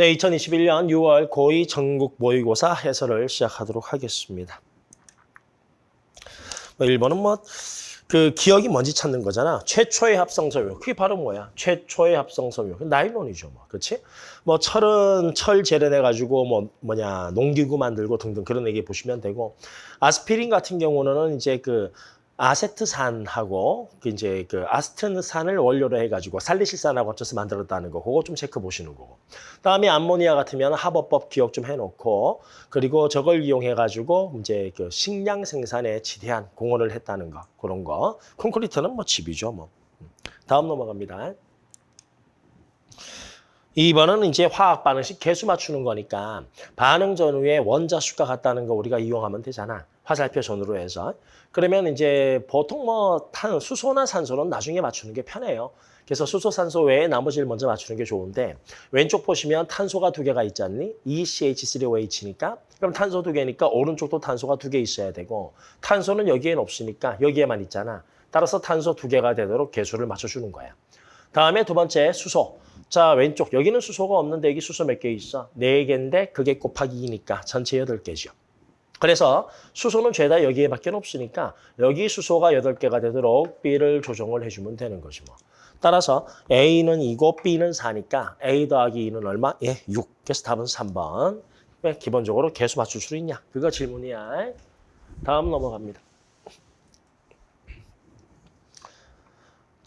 네, 2021년 6월 고2 전국 모의고사 해설을 시작하도록 하겠습니다. 뭐 1번은 뭐 그 기억이 뭔지 찾는 거잖아. 최초의 합성섬유. 그게 바로 뭐야? 최초의 합성섬유. 그 나일론이죠, 뭐. 그렇지? 뭐 철은 철 재련해 가지고 뭐 뭐냐, 농기구 만들고 등등 그런 얘기 보시면 되고 아스피린 같은 경우는 이제 그 아세트산하고 그 이제 그 아스트산을 원료로 해가지고 살리실산하고 합쳐서 만들었다는 거. 그거 좀 체크 보시는 거고. 그다음에 암모니아 같으면 합어법 기억 좀 해놓고 그리고 저걸 이용해가지고 이제 그 식량 생산에 지대한 공헌을 했다는 거. 그런 거. 콘크리트는 뭐 집이죠 뭐. 다음 넘어갑니다. 2번은 이제 화학 반응식 개수 맞추는 거니까 반응 전후에 원자 수가 같다는 거 우리가 이용하면 되잖아. 화살표 전후로 해서. 그러면 이제 보통 뭐 탄, 수소나 산소는 나중에 맞추는 게 편해요. 그래서 수소, 산소 외에 나머지를 먼저 맞추는 게 좋은데 왼쪽 보시면 탄소가 두 개가 있지 않니? ECH3OH니까 그럼 탄소 두 개니까 오른쪽도 탄소가 두 개 있어야 되고 탄소는 여기엔 없으니까 여기에만 있잖아. 따라서 탄소 두 개가 되도록 개수를 맞춰주는 거야. 다음에 두 번째 수소. 자 왼쪽 여기는 수소가 없는데 여기 수소 몇 개 있어? 네 개인데 그게 곱하기 2니까 전체 여덟 개죠. 그래서 수소는 죄다 여기에밖에 없으니까 여기 수소가 8개가 되도록 B를 조정을 해주면 되는 거지 뭐. 따라서 A는 2고 B는 4니까 A 더하기 2는 얼마? 예, 6. 그래서 답은 3번. 왜 기본적으로 개수 맞출 수 있냐? 그거 질문이야. 다음 넘어갑니다.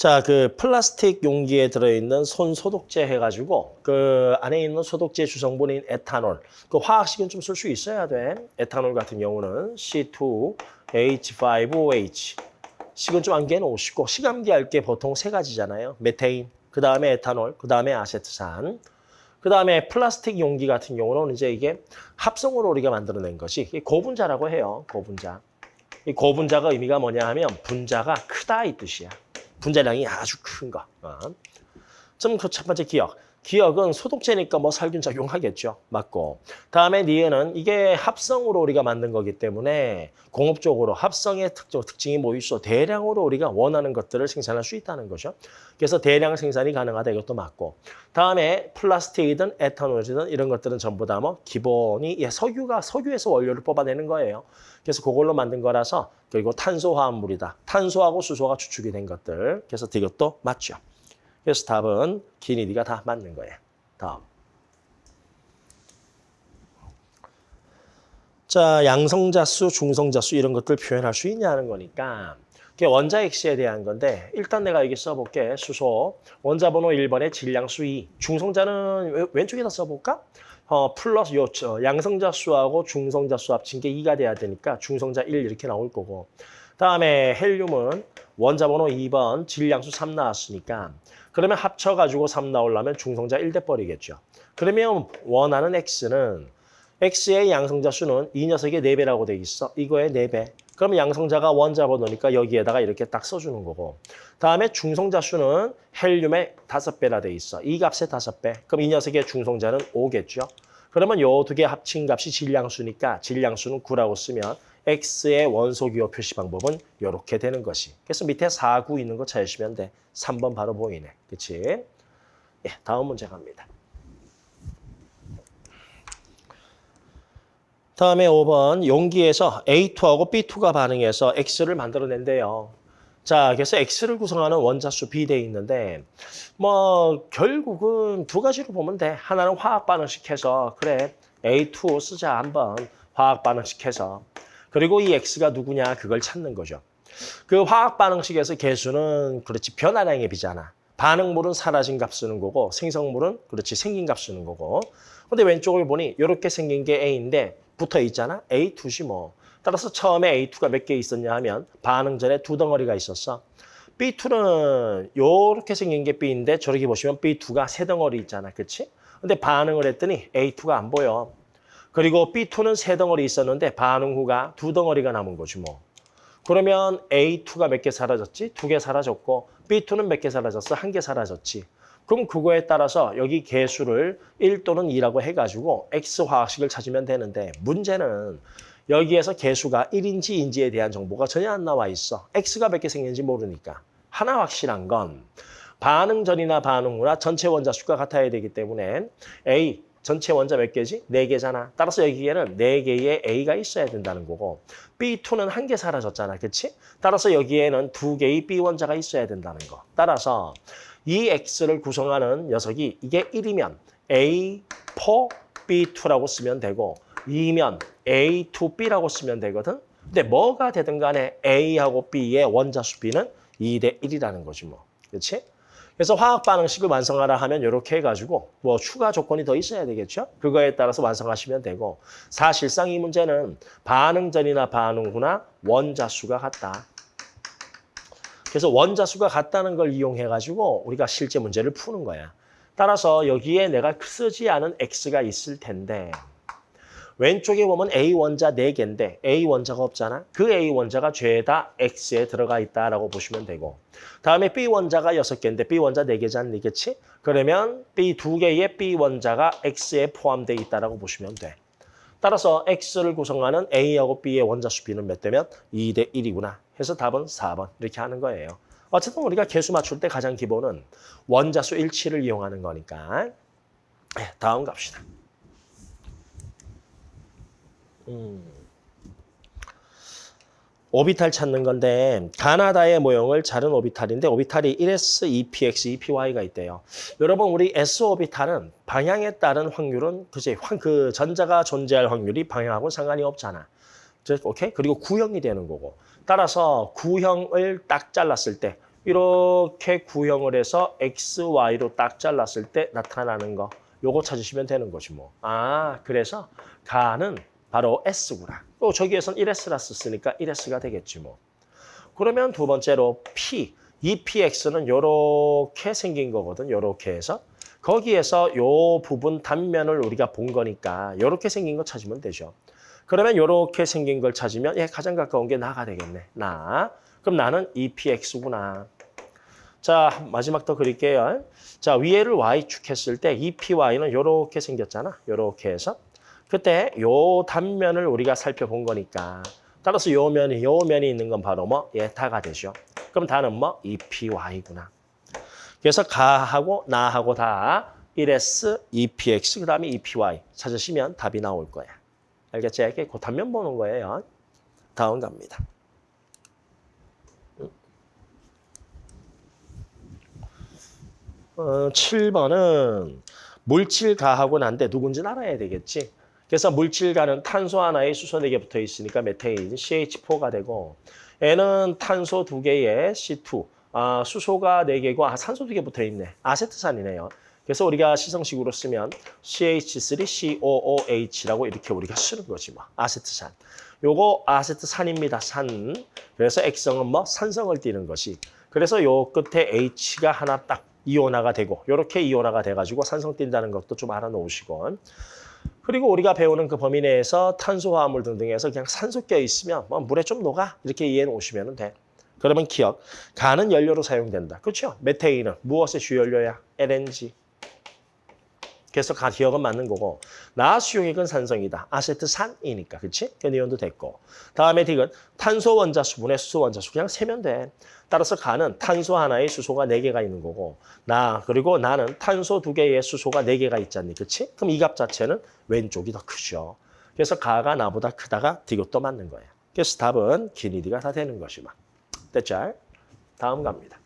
자, 그 플라스틱 용기에 들어있는 손 소독제 해가지고 그 안에 있는 소독제 주성분인 에탄올, 그 화학식은 좀 쓸 수 있어야 돼. 에탄올 같은 경우는 C2H5OH. 식은 좀 암기해 놓으시고 시감기 할 게 보통 세 가지잖아요. 메테인, 그 다음에 에탄올, 그 다음에 아세트산. 그 다음에 플라스틱 용기 같은 경우는 이제 이게 합성으로 우리가 만들어낸 것이 고분자라고 해요. 고분자. 이 고분자가 의미가 뭐냐 하면 분자가 크다 이 뜻이야. 분자량이 아주 큰 거. 어. 좀그첫 번째 기억. 기억은 소독제니까 뭐 살균 작용하겠죠. 맞고. 다음에 니은은 이게 합성으로 우리가 만든 거기 때문에 공업적으로 합성의 특, 특징이 뭐 있어? 대량으로 우리가 원하는 것들을 생산할 수 있다는 거죠. 그래서 대량 생산이 가능하다 이것도 맞고. 다음에 플라스틱이든 에탄올이든 이런 것들은 전부 다 뭐 기본이 예, 석유가 석유에서 원료를 뽑아내는 거예요. 그래서 그걸로 만든 거라서 그리고 탄소화합물이다. 탄소하고 수소가 추출이 된 것들. 그래서 이것도 맞죠. 그래서 답은 기니디가 다 맞는 거예요. 다음. 자, 양성자수, 중성자수 이런 것들 표현할 수 있냐는 거니까 그게 원자 X에 대한 건데 일단 내가 여기 써볼게. 수소, 원자 번호 1번에 질량수 2. 중성자는 왼쪽에다 써볼까? 어, 플러스 요 양성자 수하고 중성자 수 합친 게 2가 돼야 되니까 중성자 1 이렇게 나올 거고 다음에 헬륨은 원자 번호 2번 질량수 3 나왔으니까 그러면 합쳐가지고 3 나오려면 중성자 1대 버리겠죠. 그러면 원하는 X는 X의 양성자 수는 이 녀석의 4배라고 돼 있어. 이거의 4배. 그러면 양성자가 원자 번호니까 여기에다가 이렇게 딱 써주는 거고. 다음에 중성자 수는 헬륨의 5배라 돼 있어. 이 값의 5배. 그럼 이 녀석의 중성자는 5겠죠. 그러면 요 두 개 합친 값이 질량수니까 질량수는 9라고 쓰면 X의 원소기호 표시 방법은 이렇게 되는 것이. 그래서 밑에 4, 9 있는 거 찾으시면 돼. 3번 바로 보이네. 그치? 예, 다음 문제 갑니다. 다음에 5번 용기에서 A2하고 B2가 반응해서 X를 만들어낸대요. 자, 그래서 X를 구성하는 원자수 B 돼 있는데 뭐 결국은 두 가지로 보면 돼. 하나는 화학 반응식 해서 그래 A2 쓰자 한번 화학 반응식 해서 그리고 이 X가 누구냐 그걸 찾는 거죠. 그 화학 반응식에서 개수는 그렇지 변화량의 비잖아. 반응물은 사라진 값 쓰는 거고 생성물은 그렇지 생긴 값 쓰는 거고. 근데 왼쪽을 보니 이렇게 생긴 게 A인데 붙어 있잖아. A2시 뭐. 따라서 처음에 A2가 몇 개 있었냐 하면 반응 전에 두 덩어리가 있었어. B2는 이렇게 생긴 게 B인데 저렇게 보시면 B2가 세 덩어리 있잖아. 그렇지? 근데 반응을 했더니 A2가 안 보여. 그리고 B2는 세 덩어리 있었는데 반응 후가 두 덩어리가 남은 거지 뭐. 그러면 A2가 몇 개 사라졌지? 두 개 사라졌고 B2는 몇 개 사라졌어? 한 개 사라졌지. 그럼 그거에 따라서 여기 개수를 1 또는 2라고 해가지고 X 화학식을 찾으면 되는데 문제는 여기에서 개수가 1인지 인지에 대한 정보가 전혀 안 나와 있어. X가 몇 개 생겼는지 모르니까. 하나 확실한 건 반응 전이나 반응 후나 전체 원자 수가 같아야 되기 때문에 A 전체 원자 몇 개지? 네 개잖아. 따라서 여기에는 네 개의 A가 있어야 된다는 거고 B2는 한 개 사라졌잖아. 그치? 따라서 여기에는 두 개의 B 원자가 있어야 된다는 거. 따라서 이 X를 구성하는 녀석이 이게 1이면 A4 B2라고 쓰면 되고 2면 A2B라고 쓰면 되거든. 근데 뭐가 되든 간에 A하고 B의 원자수 B는 2대 1이라는 거지 뭐. 그렇지? 그래서 화학 반응식을 완성하라 하면 이렇게 해가지고 뭐 추가 조건이 더 있어야 되겠죠? 그거에 따라서 완성하시면 되고 사실상 이 문제는 반응 전이나 반응 후나 원자 수가 같다. 그래서 원자 수가 같다는 걸 이용해가지고 우리가 실제 문제를 푸는 거야. 따라서 여기에 내가 쓰지 않은 X가 있을 텐데 왼쪽에 보면 A 원자 4개인데 A 원자가 없잖아. 그 A 원자가 죄다 X에 들어가 있다라고 보시면 되고 다음에 B 원자가 6개인데 B 원자 4개잖니, 그렇지? 그러면 B 2개의 B 원자가 X에 포함되어 있다라고 보시면 돼. 따라서 X를 구성하는 A하고 B의 원자수 B는 몇 대면 2 대 1이구나. 해서 답은 4번 이렇게 하는 거예요. 어쨌든 우리가 개수 맞출 때 가장 기본은 원자수 일치를 이용하는 거니까. 네, 다음 갑시다. 음. 오비탈 찾는 건데 가나다의 모형을 자른 오비탈인데 오비탈이 1s, 2px, 2py가 있대요. 여러분 우리 s 오비탈은 방향에 따른 확률은 그지 그 전자가 존재할 확률이 방향하고 상관이 없잖아. 오케이? 그리고 구형이 되는 거고. 따라서 구형을 딱 잘랐을 때 이렇게 구형을 해서 x, y로 딱 잘랐을 때 나타나는 거. 요거 찾으시면 되는 거지 뭐. 아, 그래서 가는 바로 S구나. 또 저기에선 1S라 썼으니까 1S가 되겠지 뭐. 그러면 두 번째로 P, 이 PX는 이렇게 생긴 거거든. 이렇게 해서. 거기에서 요 부분 단면을 우리가 본 거니까 이렇게 생긴 거 찾으면 되죠. 그러면 이렇게 생긴 걸 찾으면 예, 가장 가까운 게 나가 되겠네. 나. 그럼 나는 EPX구나. 자, 마지막 더 그릴게요. 자, 위에를 Y축 했을 때 EPY는 이렇게 생겼잖아. 이렇게 해서. 그때 요 단면을 우리가 살펴본 거니까 따라서 요 면이 요 면이 있는 건 바로 뭐 예타가 되죠. 그럼 다는 뭐 EPY구나. 그래서 가하고 나하고 다 1S, EPX 그 다음에 EPY 찾으시면 답이 나올 거야. 알겠죠? 이렇게 그 단면 보는 거예요. 다음 갑니다. 어, 7번은 물질 가하고 난데 누군지 알아야 되겠지. 그래서 물질과는 탄소 하나에 수소 4개 붙어 있으니까 메테인 CH4가 되고 N은 탄소 2개에 C2, 아, 수소가 4개고 아, 산소 2개 붙어 있네. 아세트산이네요. 그래서 우리가 시성식으로 쓰면 CH3COOH라고 이렇게 우리가 쓰는 거지 뭐. 아세트산. 요거 아세트산입니다. 산. 그래서 액성은 뭐 산성을 띠는 것이. 그래서 요 끝에 H가 하나 딱 이온화가 되고 요렇게 이온화가 돼가지고 산성 띈다는 것도 좀 알아놓으시고 그리고 우리가 배우는 그 범위 내에서 탄소화합물 등등에서 그냥 산소 껴 있으면 뭐 물에 좀 녹아 이렇게 이해해 놓으시면 돼. 그러면 기억, 가는 연료로 사용된다. 그렇죠? 메테인은 무엇의 주연료야? LNG. 그래서 가 기억은 맞는 거고 나수용액은 산성이다. 아세트산이니까. 그렇지? 견이온도 됐고. 다음에 딕은 탄소 원자 수분의 수소 원자 수 그냥 세면 돼. 따라서 가는 탄소 하나에 수소가 네개가 있는 거고 나 그리고 나는 탄소 두개의 수소가 네개가 있잖니. 그렇지? 그럼 이 값 자체는 왼쪽이 더 크죠. 그래서 가가 나보다 크다가 디귿도 맞는 거야. 그래서 답은 기니디가 다 되는 것이마. 됐죠? 다음 갑니다.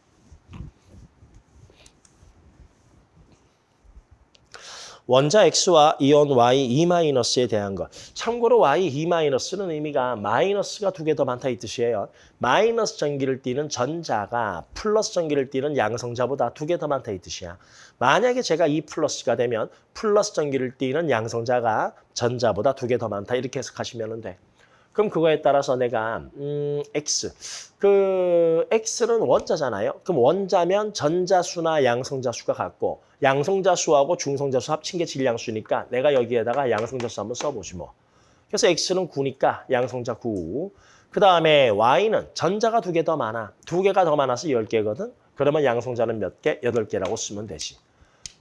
원자 X와 이온 Y E-에 대한 것. 참고로 Y E-는 의미가 마이너스가 두 개 더 많다 이 뜻이에요. 마이너스 전기를 띠는 전자가 플러스 전기를 띠는 양성자보다 두 개 더 많다 이 뜻이야. 만약에 제가 E 플러스가 되면 플러스 전기를 띠는 양성자가 전자보다 두 개 더 많다 이렇게 해석하시면 돼. 그럼 그거에 따라서 내가 음, X, 그 X는 원자잖아요. 그럼 원자면 전자수나 양성자수가 같고 양성자수하고 중성자수 합친 게 질량수니까 내가 여기에다가 양성자수 한번 써보지 뭐. 그래서 X는 9니까 양성자 9. 그 다음에 Y는 전자가 두 개 더 많아. 두 개가 더 많아서 10개거든. 그러면 양성자는 몇 개? 8개라고 쓰면 되지.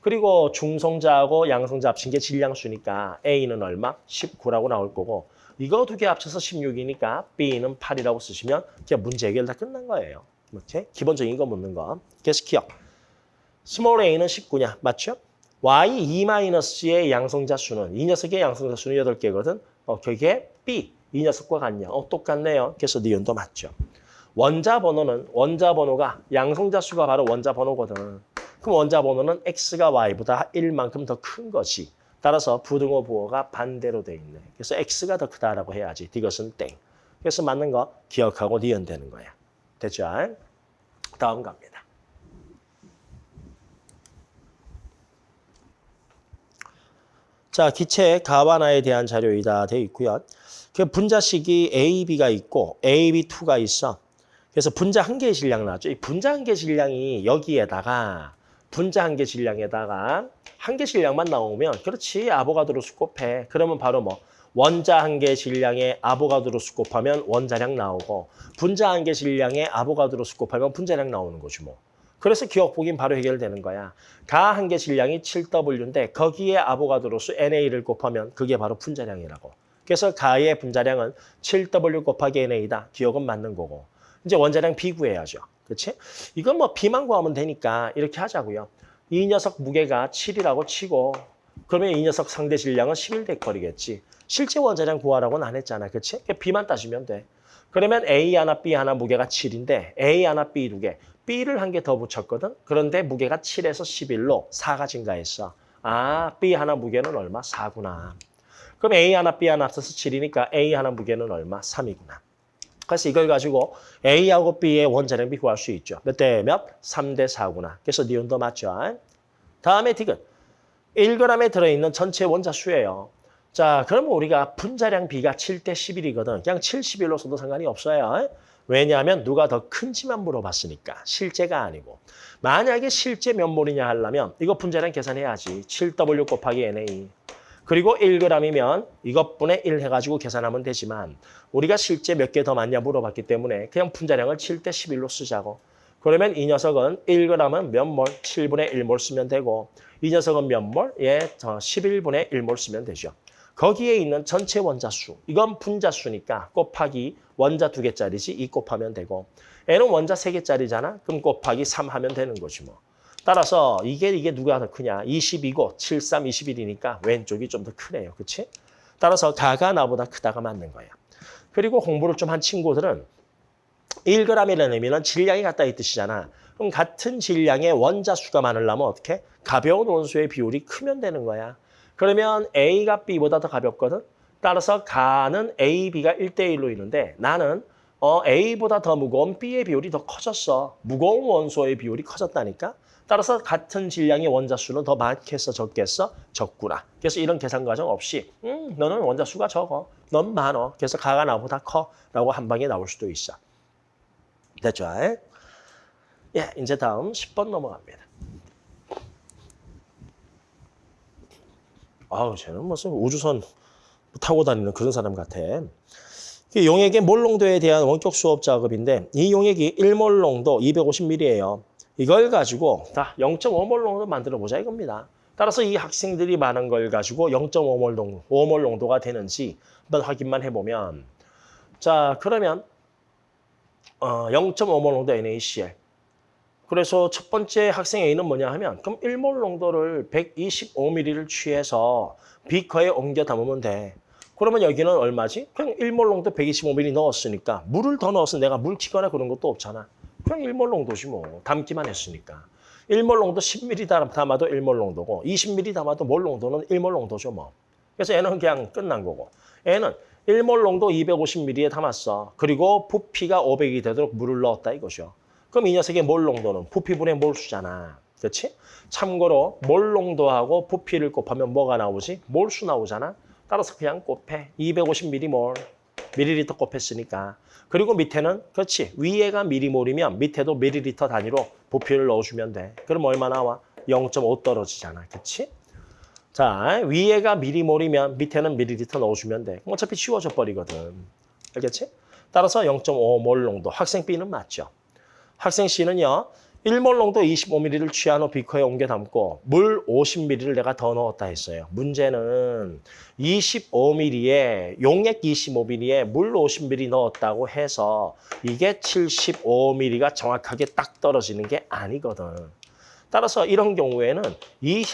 그리고 중성자하고 양성자 합친 게 질량수니까 A는 얼마? 19라고 나올 거고 이거 두 개 합쳐서 16이니까 B는 8이라고 쓰시면 그냥 문제 해결 다 끝난 거예요. 이렇게 기본적인 거 묻는 거. 계속 기역. small a는 19냐? 맞죠? Y2-의 양성자 수는 이 녀석의 양성자 수는 8개거든. 어, 그게 B. 이 녀석과 같냐? 어, 똑같네요. 그래서 니은도 맞죠. 원자 번호는 원자 번호가 양성자 수가 바로 원자 번호거든. 그럼 원자 번호는 X가 Y보다 1만큼 더 큰 것이. 따라서 부등호 부호가 반대로 돼 있네. 그래서 X가 더 크다라고 해야지. 이것은 땡. 그래서 맞는 거 기억하고 니은 되는 거야. 됐죠? 다음 갑니다. 자, 기체 가와나에 대한 자료이다 되어 있고요. 그 분자식이 A, B가 있고 A, B2가 있어. 그래서 분자 한 개의 질량 나왔죠. 이 분자 한개 질량이 여기에다가 분자 한 개 질량에다가 한 개 질량만 나오면 그렇지 아보가드로 수 곱해. 그러면 바로 뭐 원자 한 개 질량에 아보가드로 수 곱하면 원자량 나오고 분자 한 개 질량에 아보가드로 수 곱하면 분자량 나오는 거지 뭐. 그래서 기억 보긴 바로 해결되는 거야. 가 한 개 질량이 7W인데 거기에 아보가드로수 NA를 곱하면 그게 바로 분자량이라고. 그래서 가의 분자량은 7W 곱하기 NA다. 기억은 맞는 거고. 이제 원자량 B 구해야죠. 그렇지? 이건 뭐 B만 구하면 되니까 이렇게 하자고요. 이 녀석 무게가 7이라고 치고 그러면 이 녀석 상대 질량은 11데커리겠지. 실제 원자량 구하라고는 안 했잖아. 그렇지? B만 따지면 돼. 그러면 A 하나, B 하나 무게가 7인데 A 하나, B 두 개. B를 한 개 더 붙였거든. 그런데 무게가 7에서 11로 4가 증가했어. 아, B 하나 무게는 얼마? 4구나. 그럼 A 하나, B 하나 합쳐서 7이니까 A 하나 무게는 얼마? 3이구나. 그래서 이걸 가지고 A하고 B의 원자량비 구할 수 있죠. 몇 대 몇? 3대 4구나. 그래서 니온도 맞죠. 다음에 디귿. 1g에 들어있는 전체 원자 수예요. 자, 그러면 우리가 분자량 B가 7대 11이거든. 그냥 7, 11로 써도 상관이 없어요. 왜냐하면 누가 더 큰지만 물어봤으니까. 실제가 아니고. 만약에 실제 몇 몰이냐 하려면 이거 분자량 계산해야지. 7W 곱하기 NA. 그리고 1g이면 이것분의 1 해가지고 계산하면 되지만 우리가 실제 몇 개 더 많냐 물어봤기 때문에 그냥 분자량을 7대 11로 쓰자고. 그러면 이 녀석은 1g은 몇 몰? 7분의 1몰 쓰면 되고 이 녀석은 몇 몰? 예, 11분의 1몰 쓰면 되죠. 거기에 있는 전체 원자수, 이건 분자수니까 곱하기 원자 두 개짜리지 이 곱하면 되고 N은 원자 세 개짜리잖아. 그럼 곱하기 3 하면 되는 거지 뭐. 따라서 이게 이게 누가 더 크냐? 22고 7, 3, 21이니까 왼쪽이 좀 더 크네요. 그렇지? 따라서 가가 나보다 크다가 맞는 거야. 그리고 공부를 좀 한 친구들은 1g이라는 의미는 질량이 같다 이 뜻이잖아. 그럼 같은 질량의 원자 수가 많으려면 어떻게? 가벼운 원소의 비율이 크면 되는 거야. 그러면 A가 B보다 더 가볍거든. 따라서 가는 A, B가 1대1로 있는데 나는 어, A보다 더 무거운 B의 비율이 더 커졌어. 무거운 원소의 비율이 커졌다니까. 따라서 같은 질량의 원자 수는 더 많겠어, 적겠어? 적구나. 그래서 이런 계산 과정 없이 음, 너는 원자 수가 적어. 넌 많어. 그래서 가가 나보다 커. 라고 한 방에 나올 수도 있어. 됐죠? 예, 이제 다음 10번 넘어갑니다. 아우, 쟤는 무슨 우주선 타고 다니는 그런 사람 같아. 용액의 몰농도에 대한 원격 수업 작업인데 이 용액이 1몰 농도 250ml예요. 이걸 가지고 다 0.5몰 농도 만들어 보자 이겁니다. 따라서 이 학생들이 많은 걸 가지고 0.5몰 농도, 5몰 농도가 되는지 한번 확인만 해보면 자 그러면 어, 0.5몰 농도 NaCl 그래서 첫 번째 학생 A는 뭐냐 하면 그럼 1몰 농도를 125ml를 취해서 비커에 옮겨 담으면 돼. 그러면 여기는 얼마지? 그냥 1몰 농도 125ml 넣었으니까 물을 더 넣어서 내가 물 튀거나 그런 것도 없잖아. 그냥 1몰 농도지 뭐. 담기만 했으니까. 1몰 농도 10ml 담아도 1몰 농도고 20ml 담아도 몰 농도는 1몰 농도죠 뭐. 그래서 얘는 그냥 끝난 거고. 얘는 1몰 농도 250ml에 담았어. 그리고 부피가 500이 되도록 물을 넣었다 이거죠. 그럼 이 녀석의 몰 농도는 부피분의 몰수잖아. 그렇지? 참고로 몰 농도하고 부피를 곱하면 뭐가 나오지? 몰수 나오잖아. 따라서 그냥 곱해. 250ml, 밀리리터 곱했으니까. 그리고 밑에는 그렇지. 위에가 미리몰이면 밑에도 밀리리터 단위로 부피를 넣어주면 돼. 그럼 얼마 나와? 0.5 떨어지잖아. 그렇지? 자, 위에가 미리몰이면 밑에는 밀리리터 넣어주면 돼. 어차피 치워져 버리거든. 알겠지? 따라서 0.5몰 농도. 학생 B는 맞죠. 학생 C는요. 1몰 농도 25ml를 취한 후 비커에 옮겨 담고 물 50ml를 내가 더 넣었다 했어요. 문제는 25ml에 용액 25ml에 물 50ml 넣었다고 해서 이게 75ml가 정확하게 딱 떨어지는 게 아니거든. 따라서 이런 경우에는 이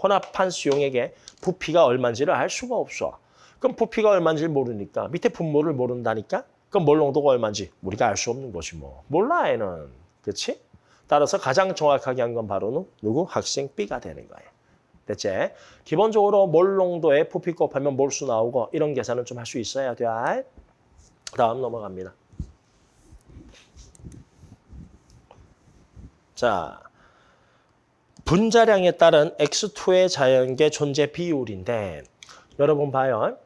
혼합한 수용액의 부피가 얼마인지를 알 수가 없어. 그럼 부피가 얼마인지 모르니까 밑에 분모를 모른다니까? 그럼 몰 농도가 얼마인지 우리가 알 수 없는 것이 뭐. 몰라 애는. 그렇지? 따라서 가장 정확하게 한 건 바로 누- 누구? 학생 B가 되는 거예요. 됐지? 기본적으로 몰 농도에 부피 곱하면 몰수 나오고 이런 계산은 좀 할 수 있어야 돼. 다음 넘어갑니다. 자, 분자량에 따른 X2의 자연계 존재 비율인데 여러분 봐요.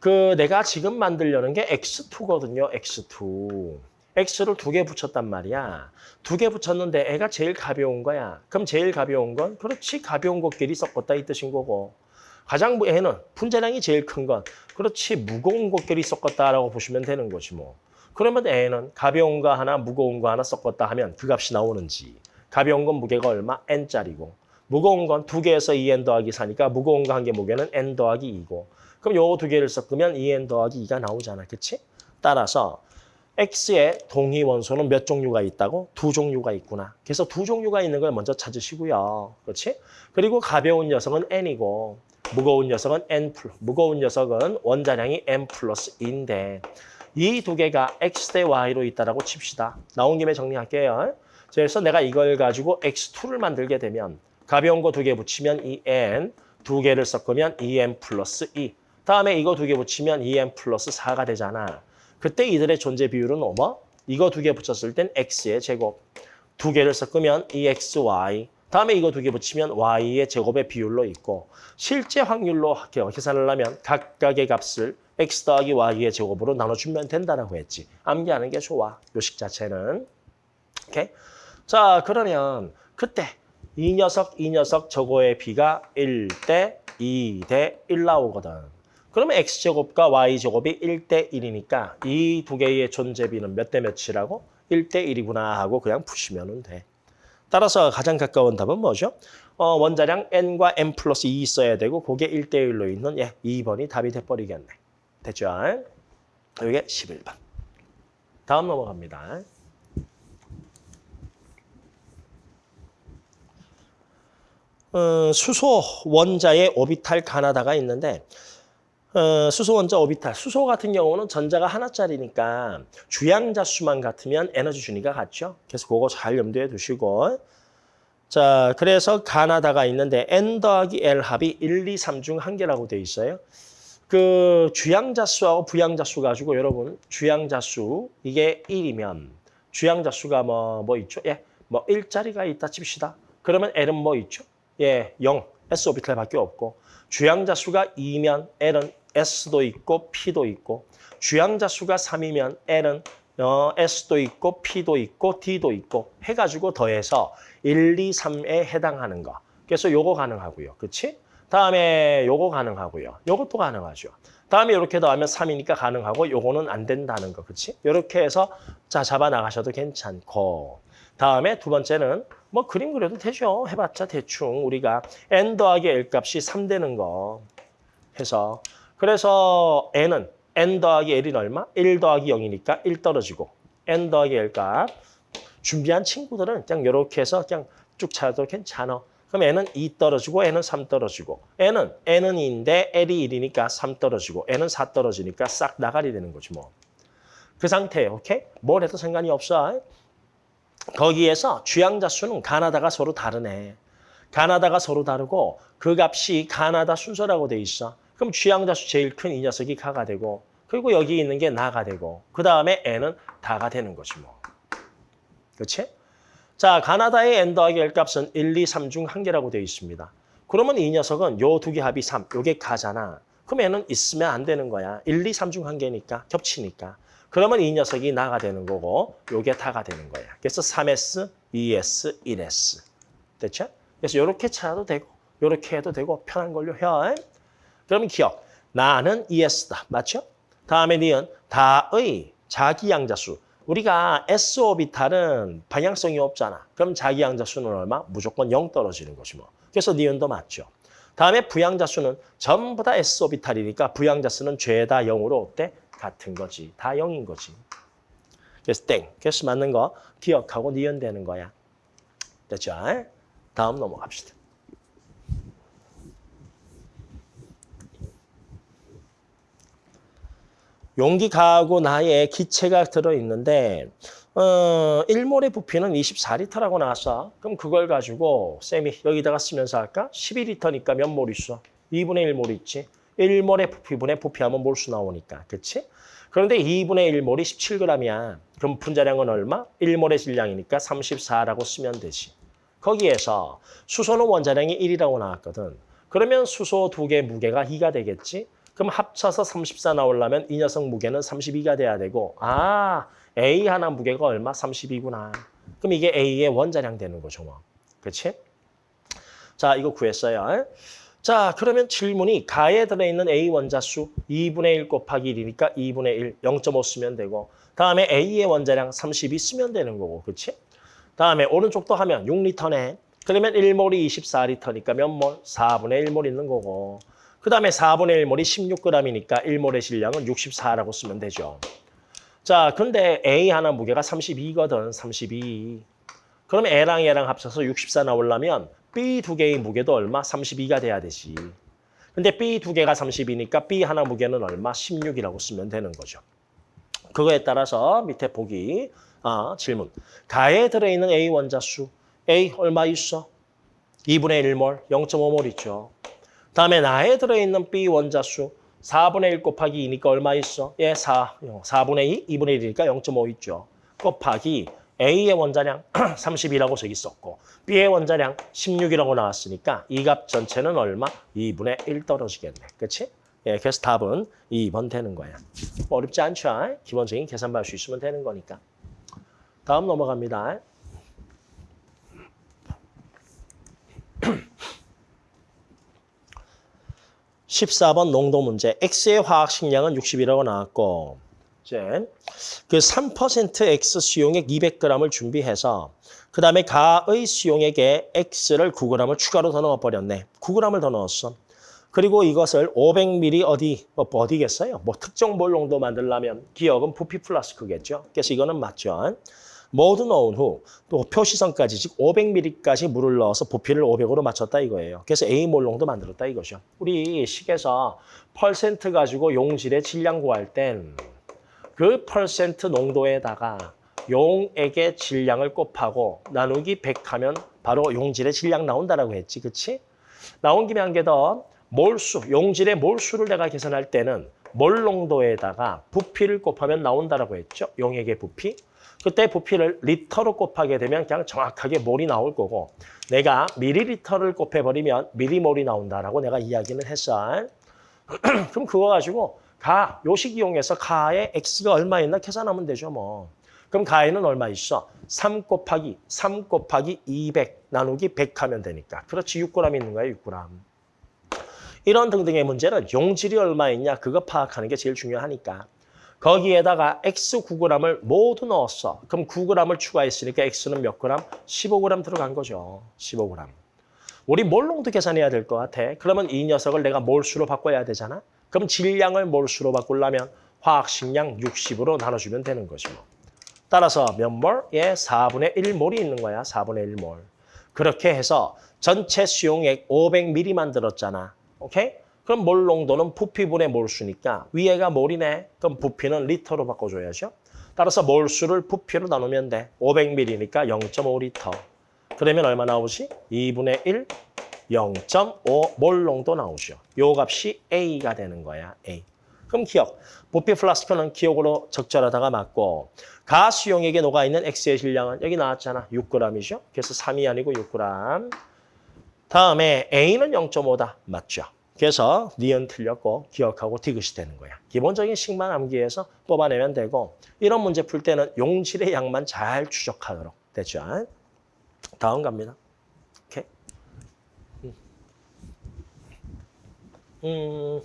그 내가 지금 만들려는 게 X2거든요. X2. X를 두 개 붙였단 말이야. 두 개 붙였는데 애가 제일 가벼운 거야. 그럼 제일 가벼운 건 그렇지 가벼운 것끼리 섞었다 이 뜻인 거고. 가장 무- 애는 분자량이 제일 큰 건 그렇지 무거운 것끼리 섞었다라고 보시면 되는 거지 뭐. 그러면 애는 가벼운 거 하나 무거운 거 하나 섞었다 하면 그 값이 나오는지. 가벼운 건 무게가 얼마? n짜리고. 무거운 건 두 개에서 2n 더하기 4니까 무거운 거 한 개 무게는 n 더하기 2고. 그럼 요 두 개를 섞으면 2n 더하기 2가 나오잖아. 그치? 따라서 X의 동위 원소는 몇 종류가 있다고? 두 종류가 있구나. 그래서 두 종류가 있는 걸 먼저 찾으시고요. 그렇지? 그리고 가벼운 녀석은 N이고 무거운 녀석은 N 플러스 무거운 녀석은 원자량이 N 플러스 2인데 이 두 개가 X 대 Y로 있다라고 칩시다. 나온 김에 정리할게요. 그래서 내가 이걸 가지고 X2를 만들게 되면 가벼운 거 두 개 붙이면 2N, 두 개를 섞으면 2N 플러스 2. 다음에 이거 두 개 붙이면 2N 플러스 4가 되잖아. 그때 이들의 존재 비율은 뭐? 이거 두 개 붙였을 땐 x의 제곱. 두 개를 섞으면 2xy. 다음에 이거 두 개 붙이면 y의 제곱의 비율로 있고 실제 확률로 계산을 하면 각각의 값을 x 더하기 y의 제곱으로 나눠주면 된다라고 했지. 암기하는 게 좋아. 요식 자체는. 오케이? 자 그러면 그때 이 녀석, 이 녀석 저거의 비가 1대 2대 1 나오거든. 그러면 x제곱과 y제곱이 1대 1이니까 이 두 개의 존재비는 몇 대 몇이라고? 1대 1이구나 하고 그냥 푸시면 돼. 따라서 가장 가까운 답은 뭐죠? 어, 원자량 n과 n 플러스 2 있어야 되고 그게 1대 1로 있는 예, 2번이 답이 돼버리겠네. 됐죠? 이게 11번. 다음 넘어갑니다. 어, 수소 원자의 오비탈 가나다가 있는데 어, 수소 원자 오비탈. 수소 같은 경우는 전자가 하나짜리니까 주양자 수만 같으면 에너지 준위가 같죠. 그래서 그거 잘 염두에 두시고. 자, 그래서 가나다가 있는데 n 더하기 l 합이 1, 2, 3 중 한 개라고 돼 있어요. 그 주양자 수하고 부양자 수 가지고 여러분 주양자 수 이게 1이면 주양자 수가 뭐뭐 있죠? 예. 뭐 1짜리가 있다 칩시다. 그러면 l은 뭐 있죠? 예, 0. s 오비탈밖에 없고 주양자 수가 2면 l은 S도 있고 P도 있고 주양자 수가 3이면 L은 어, S도 있고 P도 있고 D도 있고 해가지고 더해서 1, 2, 3에 해당하는 거. 그래서 요거 가능하고요. 그치? 다음에 요거 가능하고요. 요것도 가능하죠. 다음에 이렇게 더하면 3이니까 가능하고 요거는 안 된다는 거. 그치? 이렇게 해서 자 잡아 나가셔도 괜찮고 다음에 두 번째는 뭐 그림 그려도 되죠. 해봤자 대충 우리가 n 더하기 l 값이 3 되는 거 해서 그래서 n은 n 더하기 l이 얼마? 1 더하기 0이니까 1 떨어지고 n 더하기 l 값 준비한 친구들은 그냥 이렇게 해서 그냥 쭉 찾아도 괜찮아. 그럼 n은 2 떨어지고 n은 3 떨어지고 n은 n은 2인데 l이 1이니까 3 떨어지고 n은 4 떨어지니까 싹 나가리 되는 거지 뭐. 그 상태, 오케이? 뭘 해도 상관이 없어. 거기에서 주양자 수는 가나다가 서로 다르네. 가나다가 서로 다르고 그 값이 가나다 순서라고 돼 있어. 그럼 주양자 수 제일 큰 이 녀석이 가가 되고 그리고 여기 있는 게 나가 되고 그 다음에 n은 다가 되는 거지 뭐. 그렇지? 자, 가나다의 n 더하기 l 값은 1, 2, 3 중 한 개라고 되어 있습니다. 그러면 이 녀석은 요 두 개 합이 3, 요게 가잖아. 그럼 얘는 있으면 안 되는 거야. 1, 2, 3 중 한 개니까 겹치니까. 그러면 이 녀석이 나가 되는 거고 요게 다가 되는 거야. 그래서 3S, 2S, 1S. 됐죠? 그래서 요렇게 찾아도 되고 요렇게 해도 되고 편한 걸로 해. 그러면 기억. 나는 ES다. 맞죠? 다음에 니은 다의 자기 양자수. 우리가 S 오비탈은 방향성이 없잖아. 그럼 자기 양자수는 얼마? 무조건 0 떨어지는 것이 뭐. 그래서 니은도 맞죠. 다음에 부양자수는 전부 다 S 오비탈이니까 부양자수는 죄다 0으로 어때? 같은 거지. 다 0인 거지. 그래서 땡. 그래서 맞는 거 기억하고 니은 되는 거야. 됐죠? 다음 넘어갑시다. 용기 가하고 나에 기체가 들어있는데 어, 1몰의 부피는 24리터라고 나왔어. 그럼 그걸 가지고 쌤이 여기다가 쓰면서 할까? 12리터니까 몇 몰 있어? 2분의 1몰 있지. 1몰의 부피분의 부피하면 몰수 나오니까. 그치? 그런데 2분의 1몰이 17g이야. 그럼 분자량은 얼마? 1몰의 질량이니까 34라고 쓰면 되지. 거기에서 수소는 원자량이 1이라고 나왔거든. 그러면 수소 두 개 무게가 2가 되겠지? 그럼 합쳐서 34 나오려면 이 녀석 무게는 32가 돼야 되고 아 A 하나 무게가 얼마? 32구나. 그럼 이게 A의 원자량 되는 거죠. 뭐. 그렇지? 자 이거 구했어요. 자 그러면 질문이 가에 들어있는 A 원자수 2분의 1 곱하기 1이니까 2분의 1, 0.5 쓰면 되고 다음에 A의 원자량 32 쓰면 되는 거고 그렇지? 다음에 오른쪽도 하면 6리터네. 그러면 1몰이 24리터니까 몇 몰? 4분의 1몰 있는 거고 그 다음에 4분의 1몰이 16g이니까 1몰의 질량은 64라고 쓰면 되죠. 자, 근데 A 하나 무게가 32거든, 32. 그럼 A랑 A랑 합쳐서 64 나오려면 B 두 개의 무게도 얼마? 32가 돼야 되지. 근데 B 두 개가 30이니까 B 하나 무게는 얼마? 16이라고 쓰면 되는 거죠. 그거에 따라서 밑에 보기, 아, 질문. 가에 들어있는 A 원자수, A 얼마 있어? 2분의 1몰, 0.5몰 있죠. 다음에 나에 들어있는 B 원자수 4분의 1 곱하기 2니까 얼마 있어? 예, 4. 4분의 2, 2분의 1이니까 0.5 있죠. 곱하기 A의 원자량 30이라고 저기 썼고 B의 원자량 16이라고 나왔으니까 이 값 전체는 얼마? 2분의 1 떨어지겠네. 그렇지? 예, 그래서 답은 2번 되는 거야. 뭐 어렵지 않죠? 기본적인 계산만 할 수 있으면 되는 거니까. 다음 넘어갑니다. 14번 농도 문제. X의 화학 식량은 60이라고 나왔고 이제 그3% X 수용액 200g을 준비해서 그 다음에 가의 수용액에 X를 9g을 추가로 더 넣어버렸네. 9g을 더 넣었어. 그리고 이것을 500ml 어디, 뭐 어디겠어요? 뭐 특정 몰 농도 만들려면 기억은 부피 플러스 크겠죠. 그래서 이거는 맞죠. 모두 넣은 후 또 표시선까지 즉 500ml까지 물을 넣어서 부피를 500으로 맞췄다 이거예요. 그래서 A 몰롱도 만들었다 이거죠. 우리 식에서 퍼센트 가지고 용질의 질량 구할 땐 그 퍼센트 농도에다가 용액의 질량을 곱하고 나누기 100 하면 바로 용질의 질량 나온다라고 했지. 그치? 나온 김에 한 개 더. 몰수, 용질의 몰수를 내가 계산할 때는 몰 농도에다가 부피를 곱하면 나온다라고 했죠. 용액의 부피. 그때 부피를 리터로 곱하게 되면 그냥 정확하게 몰이 나올 거고 내가 미리리터를 곱해버리면 미리몰이 나온다라고 내가 이야기는 했어. 그럼 그거 가지고 가, 요식 이용해서 가의 x가 얼마 있나 계산하면 되죠 뭐. 그럼 가에는 얼마 있어? 3 곱하기 3 곱하기 200 나누기 100 하면 되니까. 그렇지 6g 있는 거야 6g. 이런 등등의 문제는 용질이 얼마 있냐 그거 파악하는 게 제일 중요하니까. 거기에다가 X 9g을 모두 넣었어. 그럼 9g을 추가했으니까 X는 몇 g? 15g 들어간 거죠. 15g. 우리 몰농도 계산해야 될 것 같아. 그러면 이 녀석을 내가 몰수로 바꿔야 되잖아. 그럼 질량을 몰수로 바꾸려면 화학식량 60으로 나눠주면 되는 거죠. 따라서 몇 몰? 예, 4분의 1몰이 있는 거야. 4분의 1몰. 그렇게 해서 전체 수용액 500ml 만들었잖아. 오케이? 그럼 몰 농도는 부피분의 몰수니까 위에가 몰이네. 그럼 부피는 리터로 바꿔줘야죠. 따라서 몰수를 부피로 나누면 돼. 500ml니까 0.5리터. 그러면 얼마 나오지? 2분의 1, 0.5 몰 농도 나오죠. 요 값이 A가 되는 거야. A. 그럼 기역. 부피 플라스크는 기역으로 적절하다가 맞고 가 수용액에 녹아있는 X의 질량은 여기 나왔잖아. 6g이죠. 그래서 3이 아니고 6g. 다음에 A는 0.5다. 맞죠? 그래서 니은 틀렸고 기역하고 디귿이 되는 거야. 기본적인 식만 암기해서 뽑아내면 되고 이런 문제 풀 때는 용질의 양만 잘 추적하도록 됐죠. 다음 갑니다. 오케이. 음,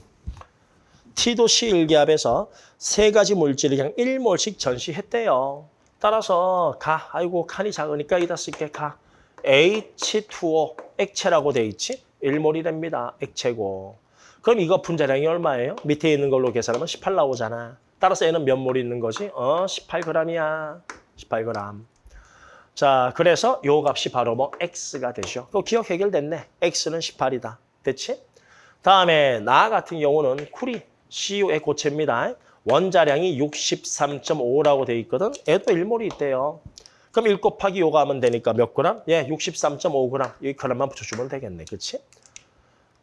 T도시 일기압에서 세 가지 물질을 그냥 1몰씩 전시했대요. 따라서 가, 아이고 칸이 작으니까 이다 쓸게 가. H2O 액체라고 돼 있지? 1몰이랍니다. 액체고. 그럼 이거 분자량이 얼마예요? 밑에 있는 걸로 계산하면 18 나오잖아. 따라서 얘는 몇몰 있는 거지? 어, 18g이야. 18g. 자, 그래서 요 값이 바로 뭐 x가 되죠. 그 기억 해결됐네. x는 18이다. 됐지? 다음에 나 같은 경우는 쿨이 CU의 고체입니다. 원자량이 63.5라고 돼 있거든. 얘도 1몰이 있대요. 그럼 1 곱하기 요가 하면 되니까 몇 그램? 예, 63.5g. 이 그램만 붙여주면 되겠네. 그렇지?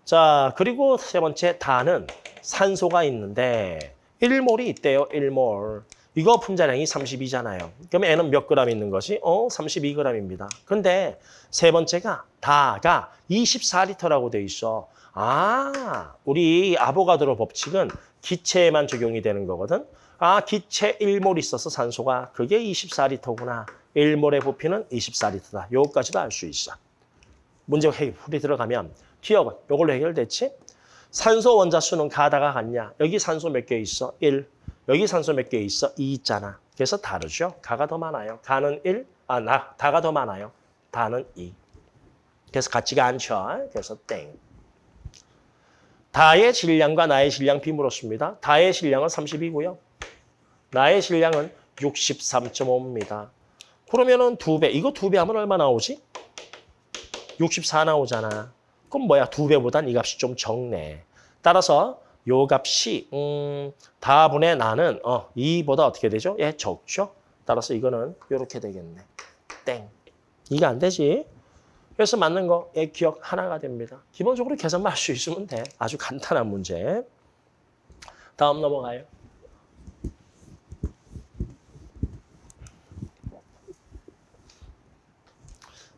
자, 그리고 세 번째 다는 산소가 있는데 1몰이 있대요. 1몰. 이거 분자량이 32잖아요. 그럼 N은 몇 그램 있는 것이? 어, 32g입니다. 근데 세 번째가 다가 24리터라고 돼 있어. 아, 우리 아보가드로 법칙은 기체에만 적용이 되는 거거든. 아, 기체 1몰 있어서 산소가 그게 24리터구나. 1몰의 부피는 24리터다. 요거까지도 알 수 있어. 문제 풀이 들어가면 기억은 요걸로 해결됐지? 산소 원자 수는 가다가 같냐? 여기 산소 몇 개 있어? 1. 여기 산소 몇 개 있어? 2 있잖아. 그래서 다르죠? 가가 더 많아요. 가는 1, 아, 나, 다가 더 많아요. 다는 2. 그래서 같지가 않죠. 그래서 땡. 다의 질량과 나의 질량 비 물었습니다. 다의 질량은 30이고요. 나의 질량은 63.5입니다. 그러면은 두 배. 이거 두 배 하면 얼마 나오지? 64 나오잖아. 그럼 뭐야? 두 배보단 이 값이 좀 적네. 따라서 요 값이 음, 다분의 나는 어, 2보다 어떻게 되죠? 예, 적죠. 따라서 이거는 이렇게 되겠네. 땡. 이게 안 되지. 그래서 맞는 거, 예, 기억 하나가 됩니다. 기본적으로 계산만 할 수 있으면 돼. 아주 간단한 문제. 다음 넘어가요.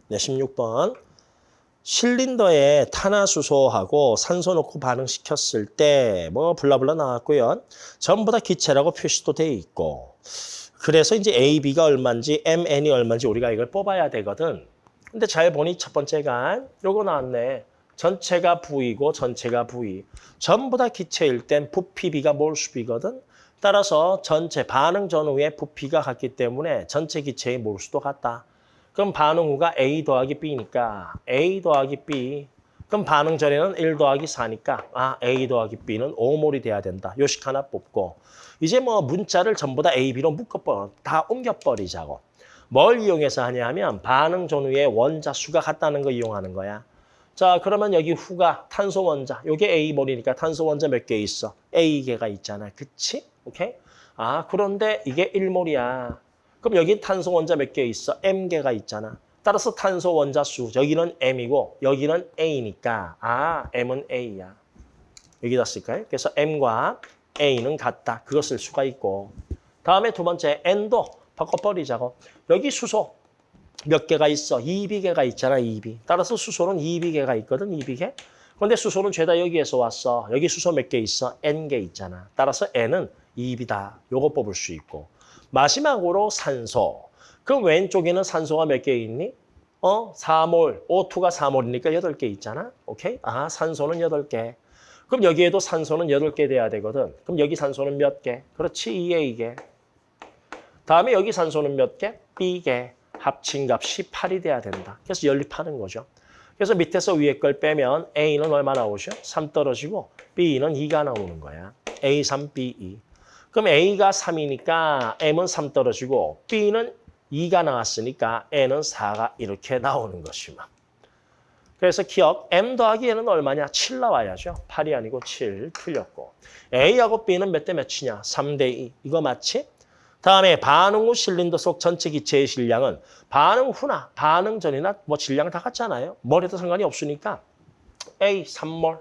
네, 16번. 실린더에 탄화수소하고 산소 넣고 반응시켰을 때 뭐 블라블라 나왔고요. 전부 다 기체라고 표시도 돼 있고. 그래서 이제 A, B가 얼마인지 M, N이 얼마인지 우리가 이걸 뽑아야 되거든. 근데 잘 보니 첫 번째가 요거 나왔네. 전체가 V이고 전체가 V. 전부 다 기체일 땐 부피 B가 몰수비거든. 따라서 전체 반응 전후에 부피가 같기 때문에 전체 기체의 몰수도 같다. 그럼 반응 후가 A 더하기 B니까 A 더하기 B. 그럼 반응 전에는 1 더하기 4니까 아 A 더하기 B는 5몰이 돼야 된다. 요식 하나 뽑고 이제 뭐 문자를 전부 다 A, B로 묶어버려. 다 옮겨버리자고. 뭘 이용해서 하냐 하면 반응 전후에 원자 수가 같다는 거 이용하는 거야. 자 그러면 여기 후가 탄소 원자. 요게 A몰이니까 탄소 원자 몇 개 있어? A개가 있잖아. 그치? 오케이? 아 그런데 이게 1몰이야. 그럼 여기 탄소 원자 몇 개 있어? M개가 있잖아. 따라서 탄소 원자 수, 여기는 M이고 여기는 A니까 아, M은 A야. 여기다 쓸까요? 그래서 M과 A는 같다. 그거 쓸 수가 있고. 다음에 두 번째 N도 바꿔버리자고. 여기 수소 몇 개가 있어? 2비개가 있잖아, 2비. 따라서 수소는 2비개가 있거든, 2비개. 그런데 수소는 죄다 여기에서 왔어. 여기 수소 몇 개 있어? N개 있잖아. 따라서 N은 2비다. 요거 뽑을 수 있고. 마지막으로 산소. 그럼 왼쪽에는 산소가 몇 개 있니? 어, 4몰. O2가 4몰이니까 8개 있잖아. 오케이? 아, 산소는 8개. 그럼 여기에도 산소는 8개 돼야 되거든. 그럼 여기 산소는 몇 개? 그렇지, 2개. 다음에 여기 산소는 몇 개? B개. 합친 값이 8이 돼야 된다. 그래서 연립하는 거죠. 그래서 밑에서 위에 걸 빼면 A는 얼마 나오죠? 3 떨어지고 B는 2가 나오는 거야. A, 3, B, 2. 그럼 A가 3이니까 M은 3 떨어지고 B는 2가 나왔으니까 N은 4가 이렇게 나오는 것이嘛. 그래서 기억, M 더하기 N은 얼마냐? 7 나와야죠. 8이 아니고 7 틀렸고. A하고 B는 몇 대 몇이냐? 3 대 2. 이거 맞지? 다음에 반응 후 실린더 속 전체 기체의 질량은 반응 후나 반응 전이나 뭐 질량 다 같잖아요. 뭘해도 상관이 없으니까 A 3몰,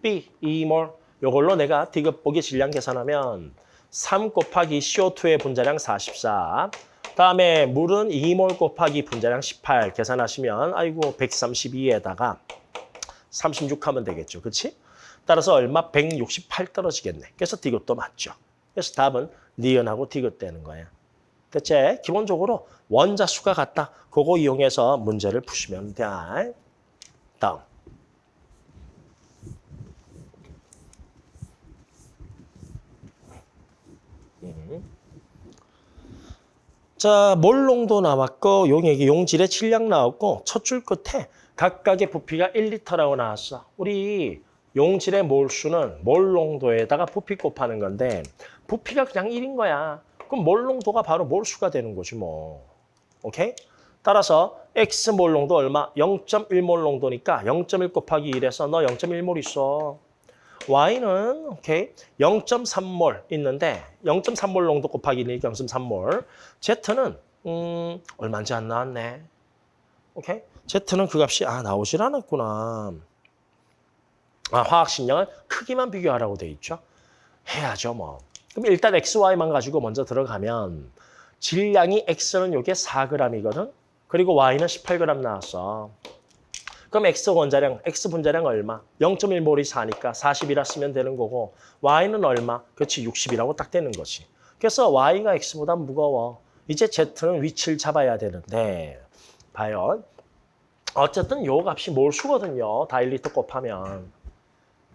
B 2몰 요걸로 내가 디귿보기 질량 계산하면 3 곱하기 CO2의 분자량 44 다음에 물은 2몰 곱하기 분자량 18 계산하시면 아이고 132에다가 36 하면 되겠죠. 그렇지? 따라서 얼마? 168 떨어지겠네. 그래서 디귿도 맞죠. 그래서 답은 니은하고 디귿 되는 거예요. 대체 기본적으로 원자 수가 같다. 그거 이용해서 문제를 푸시면 돼. 다음. 자, 몰롱도 나왔고 용액이 용질의 질량 나왔고 첫 줄 끝에 각각의 부피가 1리터라고 나왔어. 우리 용질의 몰수는 몰농도에다가 부피 곱하는 건데 부피가 그냥 1인 거야. 그럼 몰농도가 바로 몰수가 되는 거지 뭐. 오케이? 따라서 X몰 농도 얼마? 0.1몰 농도니까 0.1 곱하기 1에서 너 0.1몰 있어. Y는 오케이 0.3몰 있는데 0.3몰 농도 곱하기 1 0.3몰. Z는 음 얼마인지 안 나왔네. 오케이 Z는 그 값이 아 나오질 않았구나. 아 화학식량을 크기만 비교하라고 돼 있죠. 해야죠 뭐. 그럼 일단 X, Y만 가지고 먼저 들어가면 질량이 X는 요게 4g이거든. 그리고 Y는 18g 나왔어. 그럼 X 원자량, X 분자량 얼마? 0.1몰이 4니까 40이라 쓰면 되는 거고 Y는 얼마? 그렇지 60이라고 딱 되는 거지. 그래서 Y가 X보다 무거워. 이제 Z는 위치를 잡아야 되는데 봐요. 어쨌든 요 값이 몰수거든요. 다일리터 곱하면.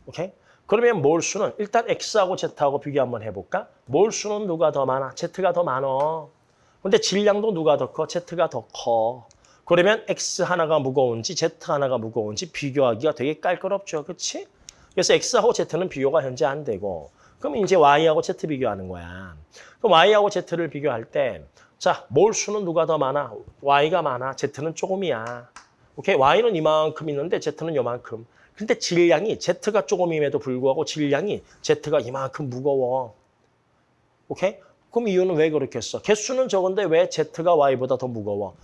오케이? 그러면 몰수는 일단 X하고 Z하고 비교 한번 해볼까? 몰수는 누가 더 많아? Z가 더 많어. 근데 질량도 누가 더 커? Z가 더 커. 그러면 X 하나가 무거운지 Z 하나가 무거운지 비교하기가 되게 깔끔없죠. 그렇지? 그래서 X하고 Z는 비교가 현재 안 되고 그럼 이제 Y하고 Z 비교하는 거야. 그럼 Y하고 Z를 비교할 때 자, 몰수는 누가 더 많아? Y가 많아. Z는 조금이야. 오케이? Y는 이만큼 있는데 Z는 요만큼. 근데 질량이 Z가 조금임에도 불구하고 질량이 Z가 이만큼 무거워. 오케이? 그럼 이유는 왜 그렇게 했어? 개수는 적은데 왜 Z가 Y보다 더 무거워?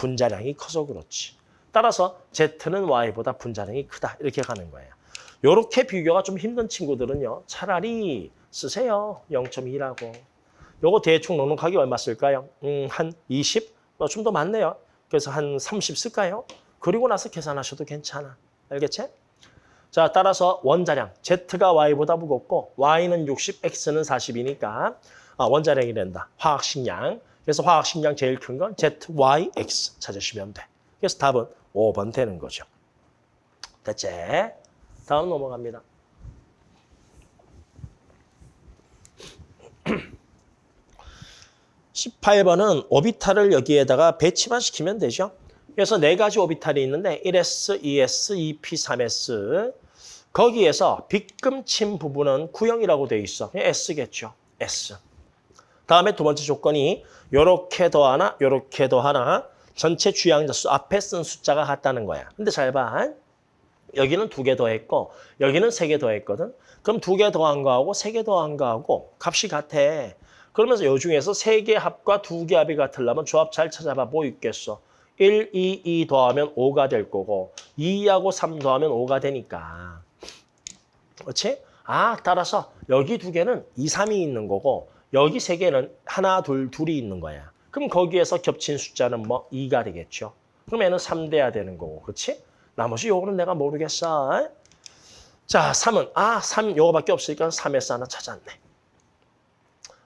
분자량이 커서 그렇지. 따라서 Z는 Y보다 분자량이 크다. 이렇게 가는 거예요. 이렇게 비교가 좀 힘든 친구들은요. 차라리 쓰세요. 0.2라고. 요거 대충 넉넉하게 얼마 쓸까요? 음, 한 20? 어, 좀더 많네요. 그래서 한 30 쓸까요? 그리고 나서 계산하셔도 괜찮아. 알겠지? 자, 따라서 원자량 Z가 Y보다 무겁고 Y는 60, X는 40이니까 아, 원자량이 된다. 화학식량. 그래서 화학식량 제일 큰 건 ZYX 찾으시면 돼. 그래서 답은 5번 되는 거죠. 됐지? 다음 넘어갑니다. 18번은 오비탈을 여기에다가 배치만 시키면 되죠. 그래서 네 가지 오비탈이 있는데 1s, 2s, 2p, 3s 거기에서 빗금친 부분은 구형이라고 돼 있어. S겠죠. S. 다음에 두 번째 조건이 요렇게 더 하나 요렇게 더 하나 전체 주양자 수 앞에 쓴 숫자가 같다는 거야. 근데 잘 봐. 여기는 두 개 더했고 여기는 세 개 더했거든. 그럼 두 개 더한 거하고 세 개 더한 거하고 값이 같아. 그러면서 요 중에서 세 개 합과 두 개 합이 같으려면 조합 잘 찾아봐. 뭐 있겠어? 1, 2, 2 더하면 5가 될 거고 2하고 3 더하면 5가 되니까. 그렇지? 아, 따라서 여기 두 개는 2, 3이 있는 거고 여기 세 개는 하나, 둘, 둘이 있는 거야. 그럼 거기에서 겹친 숫자는 뭐 2가 되겠죠. 그럼 얘는 3 돼야 되는 거고. 그렇지? 나머지 요거는 내가 모르겠어. 자, 3은 아, 3 요거밖에 없으니까 3에서 하나 찾았네.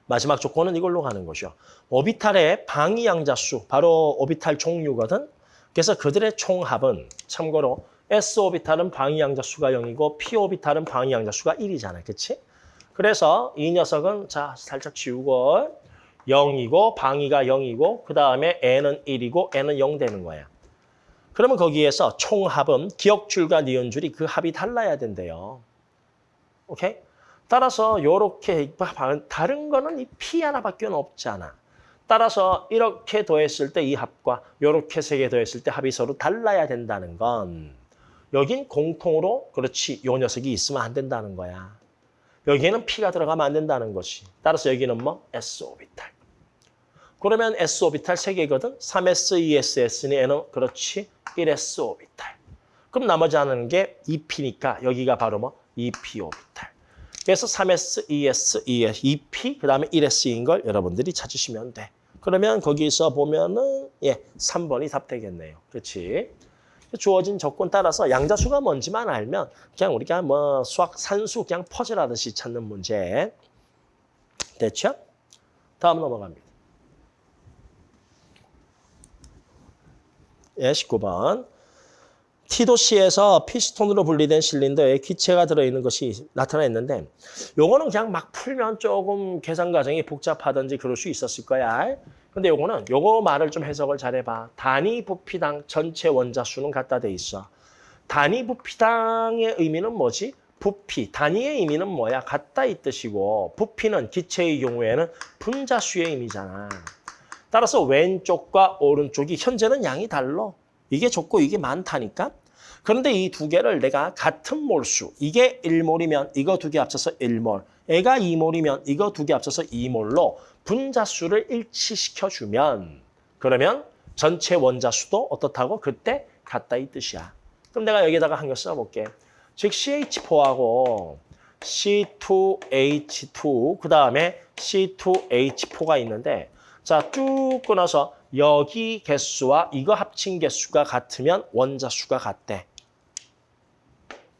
마지막 조건은 이걸로 가는 거죠. 오비탈의 방위양자수, 바로 오비탈 종류거든. 그래서 그들의 총합은 참고로 S 오비탈은 방위양자수가 0이고 P 오비탈은 방위양자수가 1이잖아. 그렇지? 그래서 이 녀석은 자 살짝 지우고 0이고 방위가 0이고 그 다음에 N은 1이고 N은 0 되는 거야. 그러면 거기에서 총합은 기억줄과 니은줄이 그 합이 달라야 된대요. 오케이? 따라서 요렇게 다른 거는 이 P 하나밖에 없잖아. 따라서 이렇게 더했을 때 이 합과 요렇게 세 개 더했을 때 합이 서로 달라야 된다는 건 여긴 공통으로 그렇지 요 녀석이 있으면 안 된다는 거야. 여기에는 P가 들어가면 안 된다는 것이. 따라서 여기는 뭐? S 오비탈. 그러면 S 오비탈 3개거든. 3S, 2S, S니 N은 그렇지 1S 오비탈. 그럼 나머지 하는 게 2P니까 여기가 바로 뭐? 2P 오비탈. 그래서 3S, 2S, 2S, 2P, 그 다음에 1S인 걸 여러분들이 찾으시면 돼. 그러면 거기서 보면은 예, 3번이 답 되겠네요. 그렇지? 주어진 조건 따라서 양자수가 뭔지만 알면 그냥 우리가 뭐 수학 산수 그냥 퍼즐하듯이 찾는 문제. 됐죠? 다음 넘어갑니다. 예, 19번. T도시에서 피스톤으로 분리된 실린더에 기체가 들어있는 것이 나타났는데 요거는 그냥 막 풀면 조금 계산 과정이 복잡하든지 그럴 수 있었을 거야. 근데 요거는 요거 말을 좀 해석을 잘해봐. 단위 부피당 전체 원자 수는 같다 돼 있어. 단위 부피당의 의미는 뭐지? 부피, 단위의 의미는 뭐야? 같다 이 뜻이고 부피는 기체의 경우에는 분자수의 의미잖아. 따라서 왼쪽과 오른쪽이 현재는 양이 달라. 이게 적고 이게 많다니까. 그런데 이 두 개를 내가 같은 몰수, 이게 1몰이면 이거 두 개 합쳐서 1몰, 애가 2몰이면 이거 두 개 합쳐서 2몰로 분자 수를 일치시켜주면 그러면 전체 원자 수도 어떻다고? 그때 같다 이 뜻이야. 그럼 내가 여기다가 한개 써볼게. 즉 CH4하고 C2H2 그 다음에 C2H4가 있는데 자 쭉 끊어서 여기 개수와 이거 합친 개수가 같으면 원자 수가 같대.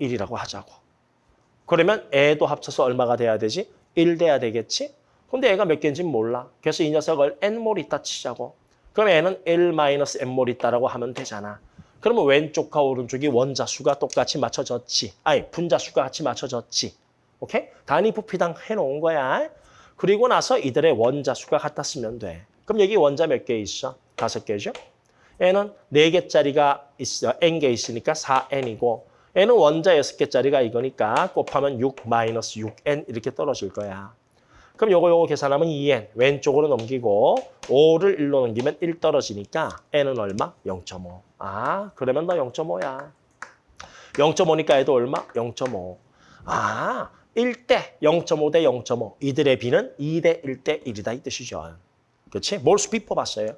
1이라고 하자고. 그러면 애도 합쳐서 얼마가 돼야 되지? 1 돼야 되겠지? 근데 애가 몇 개인지 몰라. 그래서 이 녀석을 n몰 있다 치자고. 그럼 애는 1-n몰 있다라고 하면 되잖아. 그러면 왼쪽과 오른쪽이 원자수가 똑같이 맞춰졌지. 아니, 분자수가 같이 맞춰졌지. 오케이? 단위 부피당 해놓은 거야. 그리고 나서 이들의 원자수가 같았으면 돼. 그럼 여기 원자 몇 개 있어? 다섯 개죠? 얘는 네 개짜리가 있어. n개 있으니까 4n이고 얘는 원자 여섯 개짜리가 이거니까 곱하면 6 마이너스 6n 이렇게 떨어질 거야. 그럼 요거 요거 계산하면 2n 왼쪽으로 넘기고 5를 1로 넘기면 1 떨어지니까 n은 얼마? 0.5. 아 그러면 너 0.5야. 0.5니까 얘도 얼마? 0.5. 아 1대 0.5 대 0.5 이들의 비는 2대 1대 1이다 이 뜻이죠. 그렇지? 몰수 비 뽑았어요.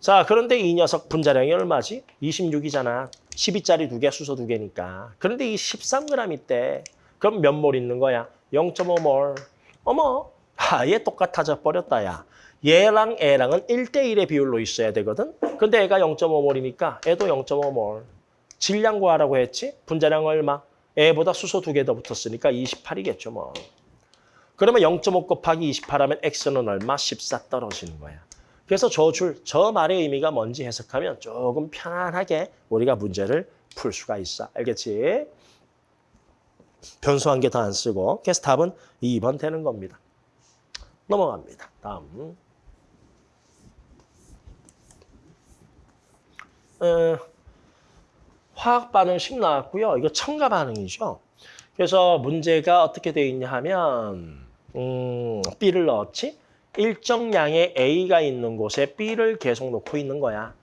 자 그런데 이 녀석 분자량이 얼마지? 26이잖아. 12짜리 두 개, 수소 두 개니까. 그런데 이 13g 있대. 그럼 몇 몰 있는 거야? 0.5몰. 어머, 아예 똑같아져 버렸다, 야. 얘랑 애랑은 1대1의 비율로 있어야 되거든? 근데 애가 0.5몰이니까 애도 0.5몰. 질량 구하라고 했지? 분자량 얼마? 애보다 수소 두 개 더 붙었으니까 28이겠죠, 뭐. 그러면 0.5 곱하기 28 하면 x는 얼마? 14 떨어지는 거야. 그래서 저 줄, 저 말의 의미가 뭔지 해석하면 조금 편안하게 우리가 문제를 풀 수가 있어. 알겠지? 변수 한 개 더 안 쓰고. 그래서 답은 2번 되는 겁니다. 넘어갑니다. 다음. 어, 화학 반응식 나왔고요. 이거 첨가 반응이죠. 그래서 문제가 어떻게 되어 있냐 하면 음, B를 넣었지? 일정량의 A가 있는 곳에 B를 계속 놓고 있는 거야.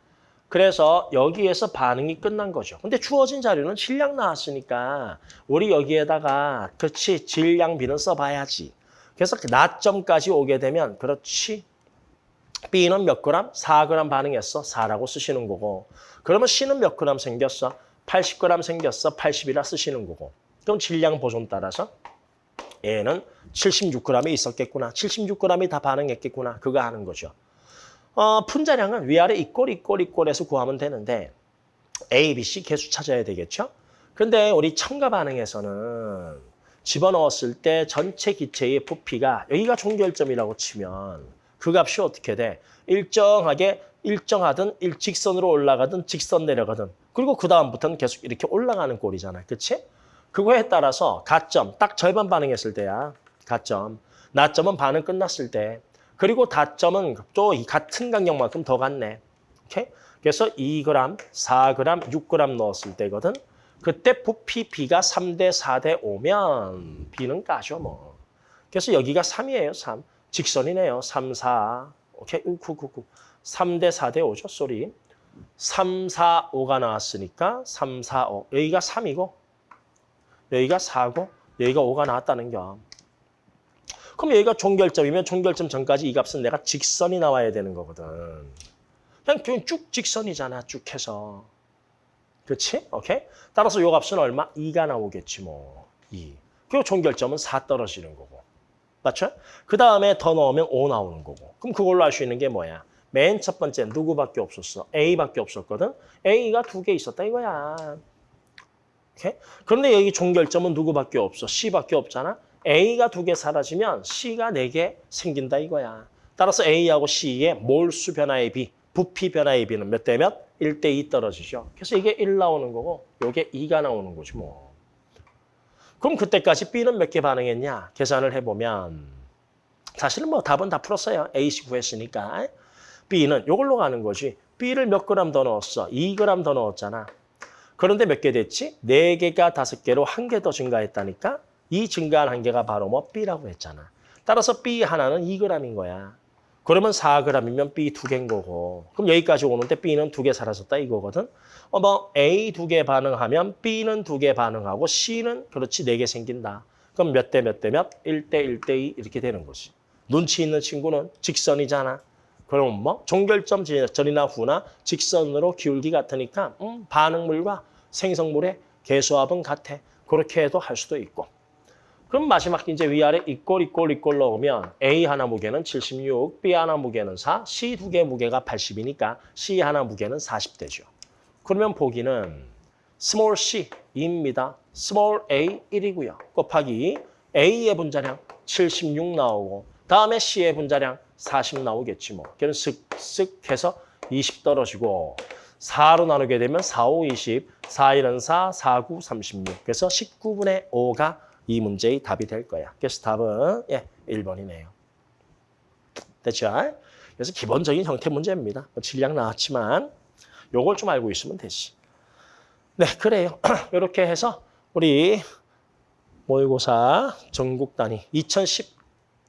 그래서 여기에서 반응이 끝난 거죠. 근데 주어진 자료는 질량 나왔으니까 우리 여기에다가 그렇지 질량 B는 써봐야지. 그래서 그 나점까지 오게 되면 그렇지. B는 몇 그램? 4g 반응했어. 4라고 쓰시는 거고. 그러면 C는 몇 그램 생겼어? 80g 생겼어. 80이라 쓰시는 거고. 그럼 질량 보존 따라서 얘는 76g이 있었겠구나. 76g이 다 반응했겠구나. 그거 하는 거죠. 어, 분자량은 위아래 이꼴, 이꼴, 이꼴에서 구하면 되는데 A, B, C 개수 찾아야 되겠죠? 근데 우리 첨가 반응에서는 집어넣었을 때 전체 기체의 부피가 여기가 종결점이라고 치면 그 값이 어떻게 돼? 일정하게 일정하든 일직선으로 올라가든 직선 내려가든 그리고 그 다음부터는 계속 이렇게 올라가는 꼴이잖아. 그치? 그거에 따라서 가점, 딱 절반 반응했을 때야. 가점. 나점은 반응 끝났을 때. 그리고 다점은 또 같은 간격만큼 더 갔네. 오케이? 그래서 2g, 4g, 6g 넣었을 때거든. 그때 부피 B가 3대 4대 5면 B는 까죠 뭐. 그래서 여기가 3이에요. 3. 직선이네요. 3, 4. 오케이? 우쿠쿠쿠. 3대 4대 5죠. 쏘리. 3, 4, 5가 나왔으니까 3, 4, 5. 여기가 3이고 여기가 4고 여기가 5가 나왔다는 겨. 그럼 여기가 종결점이면 종결점 전까지 이 값은 내가 직선이 나와야 되는 거거든. 그냥 쭉 직선이잖아. 쭉 해서. 그렇지? 오케이? 따라서 요 값은 얼마? 2가 나오겠지 뭐. 2. 그리고 종결점은 4 떨어지는 거고. 맞죠? 그 다음에 더 넣으면 5 나오는 거고. 그럼 그걸로 알 수 있는 게 뭐야? 맨 첫 번째 누구밖에 없었어? A밖에 없었거든? A가 두 개 있었다 이거야. 오케이? 그런데 여기 종결점은 누구밖에 없어? C밖에 없잖아? A가 두 개 사라지면 C가 네 개 생긴다 이거야. 따라서 A하고 C의 몰수 변화의 비, 부피 변화의 비는 몇 대 몇? 1 대 2 떨어지죠. 그래서 이게 1 나오는 거고 이게 2가 나오는 거지 뭐. 그럼 그때까지 B는 몇 개 반응했냐? 계산을 해보면 사실은 뭐 답은 다 풀었어요. A씨 구했으니까. B는 이걸로 가는 거지. B를 몇 그램 더 넣었어? 2g 더 넣었잖아. 그런데 몇 개 됐지? 4개가 5개로 한 개 더 증가했다니까? 이 증가한 한 개가 바로 뭐 B라고 했잖아. 따라서 B 하나는 2g인 거야. 그러면 4g이면 B 두 개인 거고. 그럼 여기까지 오는데 B는 두 개 사라졌다 이거거든. 어, 뭐 A 두 개 반응하면 B는 두 개 반응하고 C는 그렇지 네 개 생긴다. 그럼 몇 대 몇 대 몇? 1대 1대 2 이렇게 되는 거지. 눈치 있는 친구는 직선이잖아. 그럼 뭐 종결점 전이나 후나 직선으로 기울기 같으니까 음, 반응물과 생성물의 개수합은 같아. 그렇게 해도 할 수도 있고. 그럼 마지막 이제 위아래 이꼴 이꼴 이꼴 넣으면 A 하나 무게는 76, B 하나 무게는 4, C 두 개 무게가 80이니까 C 하나 무게는 40 되죠. 그러면 보기는 small c입니다. small a 1이고요. 곱하기 A의 분자량 76 나오고 다음에 C의 분자량 40 나오겠지 뭐. 걔는 쓱쓱 해서 20 떨어지고 4로 나누게 되면 4, 5, 20, 4, 1은 4, 4, 9, 36. 그래서 19분의 5가 이 문제의 답이 될 거야. 그래서 답은 예, 1번이네요. 됐죠? 그래서 기본적인 형태 문제입니다. 뭐 질량 나왔지만 요걸 좀 알고 있으면 되지. 네, 그래요. 이렇게 해서 우리 모의고사 전국 단위 2010,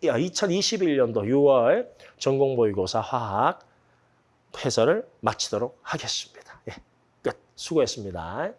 2021년도 6월 전공 모의고사 화학 해설을 마치도록 하겠습니다. 예, 끝. 수고했습니다.